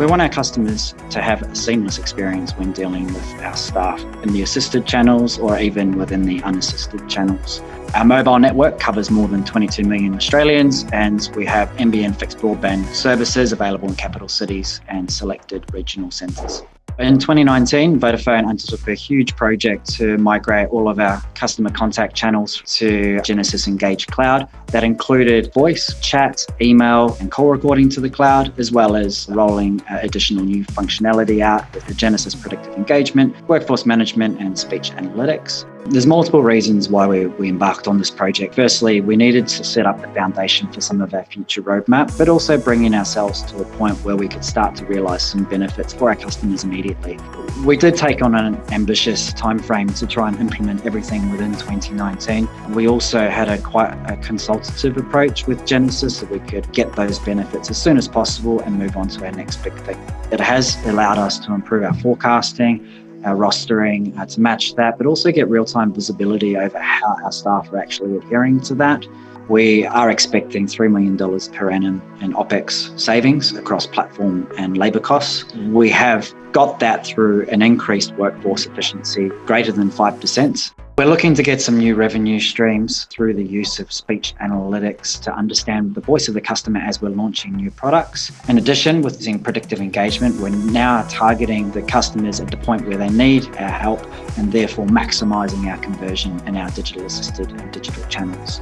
We want our customers to have a seamless experience when dealing with our staff in the assisted channels or even within the unassisted channels. Our mobile network covers more than 22 million Australians and we have NBN fixed broadband services available in capital cities and selected regional centres. In 2019, Vodafone undertook a huge project to migrate all of our customer contact channels to Genesys Engage Cloud. That included voice, chat, email, and call recording to the cloud, as well as rolling uh, additional new functionality out with the Genesys Predictive Engagement, Workforce Management, and Speech Analytics. There's multiple reasons why we, we embarked on this project. Firstly, we needed to set up the foundation for some of our future roadmap, but also bringing ourselves to a point where we could start to realise some benefits for our customers immediately. We did take on an ambitious timeframe to try and implement everything within 2019. We also had a quite a consultative approach with Genesys so we could get those benefits as soon as possible and move on to our next big thing. It has allowed us to improve our forecasting, our rostering uh, to match that, but also get real-time visibility over how our staff are actually adhering to that. We are expecting $3 million per annum in OPEX savings across platform and labour costs. We have got that through an increased workforce efficiency greater than 5%. We're looking to get some new revenue streams through the use of speech analytics to understand the voice of the customer as we're launching new products. In addition, with using predictive engagement, we're now targeting the customers at the point where they need our help and therefore maximising our conversion in our digital assisted and digital channels.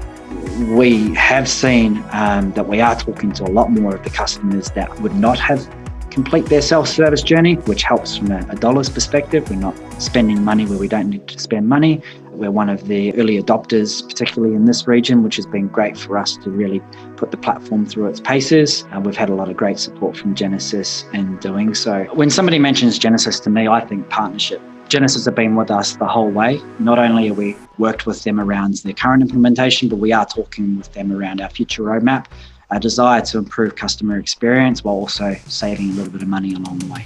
We have seen um, that we are talking to a lot more of the customers that would not have complete their self-service journey, which helps from a, a dollars perspective. We're not spending money where we don't need to spend money. We're one of the early adopters, particularly in this region, which has been great for us to really put the platform through its paces. And we've had a lot of great support from Genesys in doing so. When somebody mentions Genesys to me, I think partnership. Genesys have been with us the whole way. Not only have we worked with them around their current implementation, but we are talking with them around our future roadmap, our desire to improve customer experience while also saving a little bit of money along the way.